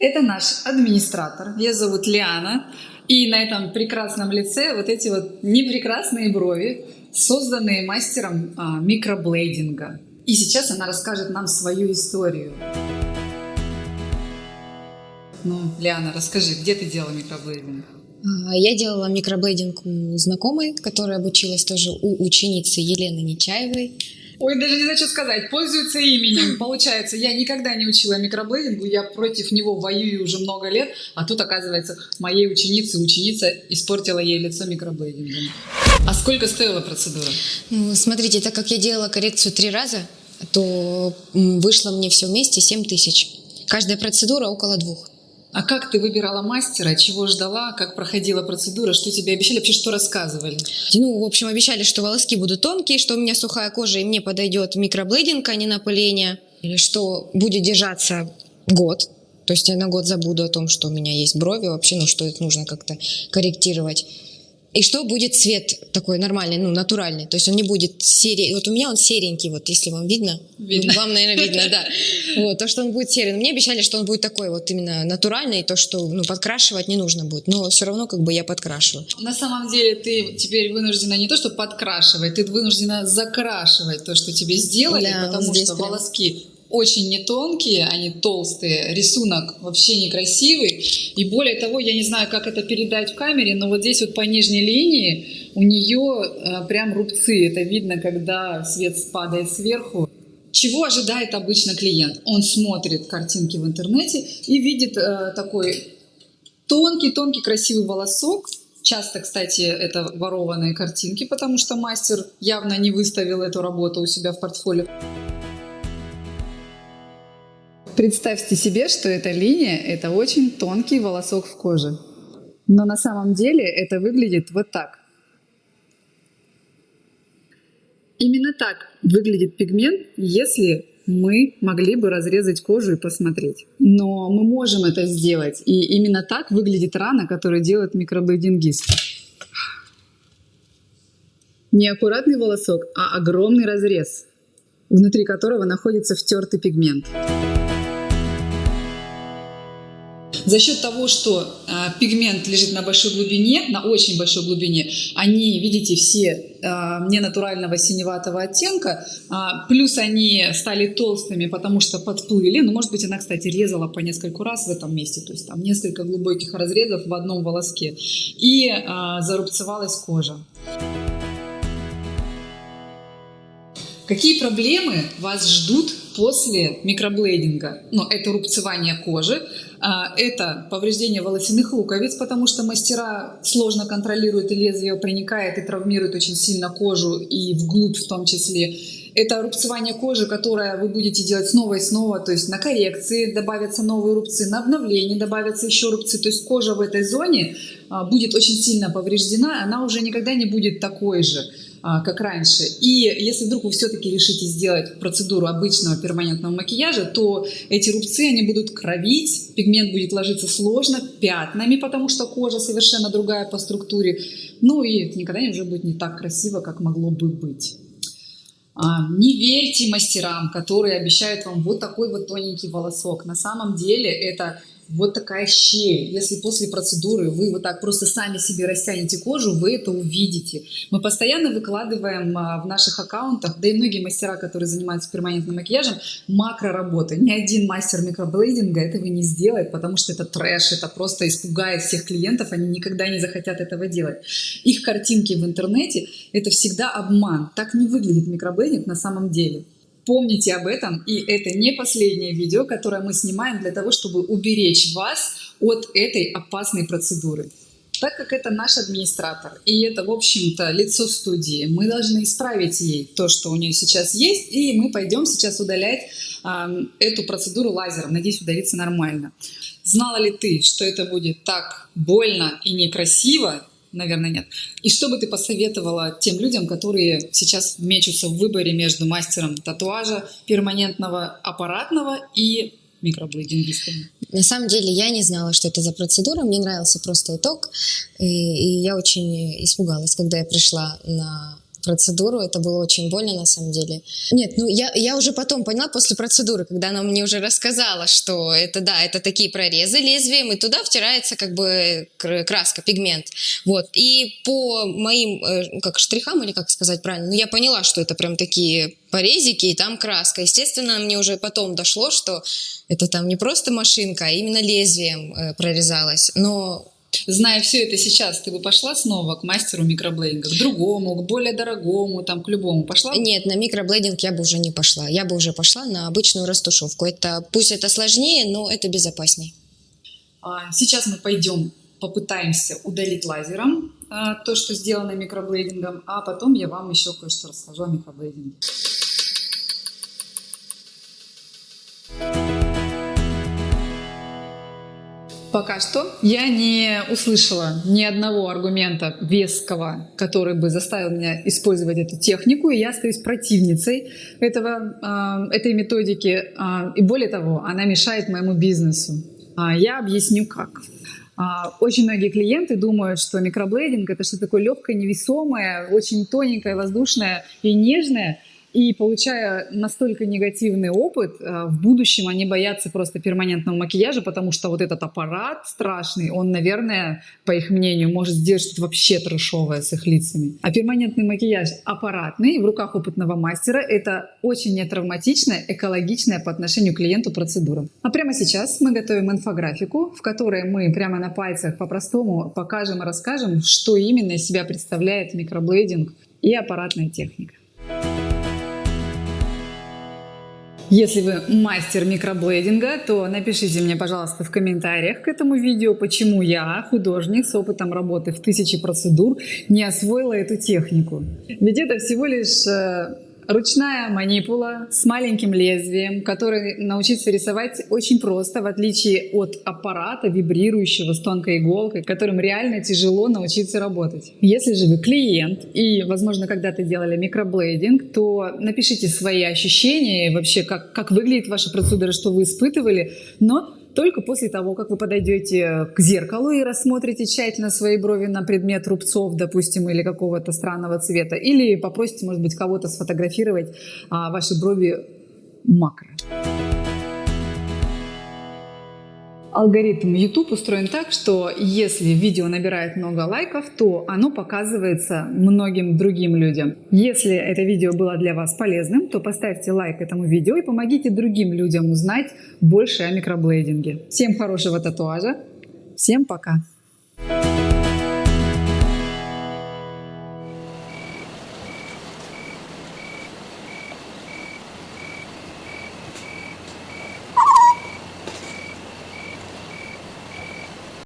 Это наш администратор. Ее зовут Лиана. И на этом прекрасном лице вот эти вот непрекрасные брови, созданные мастером а, микроблейдинга. И сейчас она расскажет нам свою историю. Ну, Лиана, расскажи, где ты делала микроблейдинг? А, Я делала микроблейдинг у знакомой, которая обучилась тоже у ученицы Елены Нечаевой. Ой, даже не знаю, что сказать. Пользуется именем. Получается, я никогда не учила микроблейдингу, я против него воюю уже много лет, а тут, оказывается, моей ученице ученица испортила ей лицо микроблейдингом. А сколько стоила процедура? Ну, смотрите, так как я делала коррекцию три раза, то вышло мне все вместе 7 тысяч. Каждая процедура около двух. А как ты выбирала мастера, чего ждала, как проходила процедура, что тебе обещали, вообще что рассказывали? Ну, в общем, обещали, что волоски будут тонкие, что у меня сухая кожа и мне подойдет микроблейдинг, а не напыление. Что будет держаться год. То есть я на год забуду о том, что у меня есть брови вообще, ну, что это нужно как-то корректировать. И что будет цвет такой нормальный, ну, натуральный. То есть он не будет серый. Вот у меня он серенький, вот если вам видно. Видно. Вам, наверное, видно, да. Вот, то, что он будет серый. Но мне обещали, что он будет такой вот именно натуральный, то, что ну, подкрашивать не нужно будет. Но все равно как бы я подкрашиваю. На самом деле ты теперь вынуждена не то, что подкрашивать, ты вынуждена закрашивать то, что тебе сделали, Да, потому что прям. волоски очень не тонкие, они толстые, рисунок вообще некрасивый. И более того, я не знаю, как это передать в камере, но вот здесь вот по нижней линии у нее э, прям рубцы. Это видно, когда свет падает сверху. Чего ожидает обычно клиент? Он смотрит картинки в интернете и видит э, такой тонкий-тонкий красивый волосок. Часто, кстати, это ворованные картинки, потому что мастер явно не выставил эту работу у себя в портфолио. Представьте себе, что эта линия – это очень тонкий волосок в коже. Но на самом деле это выглядит вот так. Именно так выглядит пигмент, если мы могли бы разрезать кожу и посмотреть. Но мы можем это сделать. И именно так выглядит рана, которую делает микроблейдингист. Не аккуратный волосок, а огромный разрез, внутри которого находится втертый пигмент. За счет того, что а, пигмент лежит на большой глубине, на очень большой глубине, они, видите, все а, ненатурального синеватого оттенка, а, плюс они стали толстыми, потому что подплыли. Ну, может быть, она, кстати, резала по нескольку раз в этом месте, то есть там несколько глубоких разрезов в одном волоске. И зарубцевалась кожа. Какие проблемы вас ждут после микроблейдинга? Ну, это рубцевание кожи, а, это повреждение волосяных луковиц, потому что мастера сложно контролируют, и лезвие проникает и травмирует очень сильно кожу, и вглубь в том числе. Это рубцевание кожи, которое вы будете делать снова и снова, то есть на коррекции добавятся новые рубцы, на обновлении добавятся еще рубцы, то есть кожа в этой зоне а, будет очень сильно повреждена, она уже никогда не будет такой же как раньше. И если вдруг вы все-таки решите сделать процедуру обычного перманентного макияжа, то эти рубцы, они будут кровить, пигмент будет ложиться сложно, пятнами, потому что кожа совершенно другая по структуре. Ну и это никогда уже будет не так красиво, как могло бы быть. А, Не верьте мастерам, которые обещают вам вот такой вот тоненький волосок. На самом деле это вот такая щель. Если после процедуры вы вот так просто сами себе растянете кожу, вы это увидите. Мы постоянно выкладываем а, в наших аккаунтах, да и многие мастера, которые занимаются перманентным макияжем, макро-работы. Ни один мастер микроблейдинга этого не сделает, потому что это трэш, это просто испугает всех клиентов, они никогда не захотят этого делать. Их картинки в интернете – это всегда обман. Так не выглядит микроблейдинг на самом деле. Помните об этом, и это не последнее видео, которое мы снимаем для того, чтобы уберечь вас от этой опасной процедуры. Так как это наш администратор, и это, в общем-то, лицо студии, мы должны исправить ей то, что у нее сейчас есть, и мы пойдем сейчас удалять а, эту процедуру лазером. Надеюсь, удалится нормально. Знала ли ты, что это будет так больно и некрасиво? Наверное, нет. И что бы ты посоветовала тем людям, которые сейчас мечутся в выборе между мастером татуажа перманентного, аппаратного и микроблейдингистом? На самом деле я не знала, что это за процедура, мне нравился просто итог, и, и я очень испугалась, когда я пришла на процедуру. Это было очень больно на самом деле. Нет, ну я, я уже потом поняла после процедуры, когда она мне уже рассказала, что это да, это такие прорезы лезвием, и туда втирается как бы краска, пигмент. Вот. И по моим э, как штрихам, или как сказать правильно, ну я поняла, что это прям такие порезики, и там краска. Естественно, мне уже потом дошло, что это там не просто машинка, а именно лезвием э, прорезалась. Но Зная все это сейчас, ты бы пошла снова к мастеру микроблейдинга, к другому, к более дорогому, там, к любому пошла? Нет, на микроблейдинг я бы уже не пошла. Я бы уже пошла на обычную растушевку. Это, пусть это сложнее, но это безопасней. А, сейчас мы пойдем попытаемся удалить лазером а, то, что сделано микроблейдингом, а потом я вам еще кое-что расскажу о микроблейдинге. Пока что я не услышала ни одного аргумента веского, который бы заставил меня использовать эту технику, и я остаюсь противницей этого, э, этой методики. Э, и более того, она мешает моему бизнесу. Э, я объясню как. Очень многие клиенты думают, что микроблейдинг это что-то такое легкое, невесомое, очень тоненькое, воздушное и нежное. И получая настолько негативный опыт, э, в будущем они боятся просто перманентного макияжа, потому что вот этот аппарат страшный, он, наверное, по их мнению, может сделать что-то вообще трешовое с их лицами. А перманентный макияж аппаратный в руках опытного мастера – это очень нетравматичная, экологичная по отношению к клиенту процедура. А прямо сейчас мы готовим инфографику, в которой мы прямо на пальцах по-простому покажем и расскажем, что именно из себя представляет микроблейдинг и аппаратная техника. Если вы мастер микроблейдинга, то напишите мне, пожалуйста, в комментариях к этому видео, почему я, художник с опытом работы в тысячи процедур, не освоила эту технику. Ведь это всего лишь э, Ручная манипула с маленьким лезвием, который научиться рисовать очень просто, в отличие от аппарата, вибрирующего с тонкой иголкой, которым реально тяжело научиться работать. Если же вы клиент и, возможно, когда-то делали микроблейдинг, то напишите свои ощущения, вообще, как, как выглядит ваша процедура, что вы испытывали, но только после того, как вы подойдете к зеркалу и рассмотрите тщательно свои брови на предмет рубцов, допустим, или какого-то странного цвета, или попросите, может быть, кого-то сфотографировать а, ваши брови макро. Алгоритм YouTube устроен так, что если видео набирает много лайков, то оно показывается многим другим людям. Если это видео было для вас полезным, то поставьте лайк этому видео и помогите другим людям узнать больше о микроблейдинге. Всем хорошего татуажа, всем пока!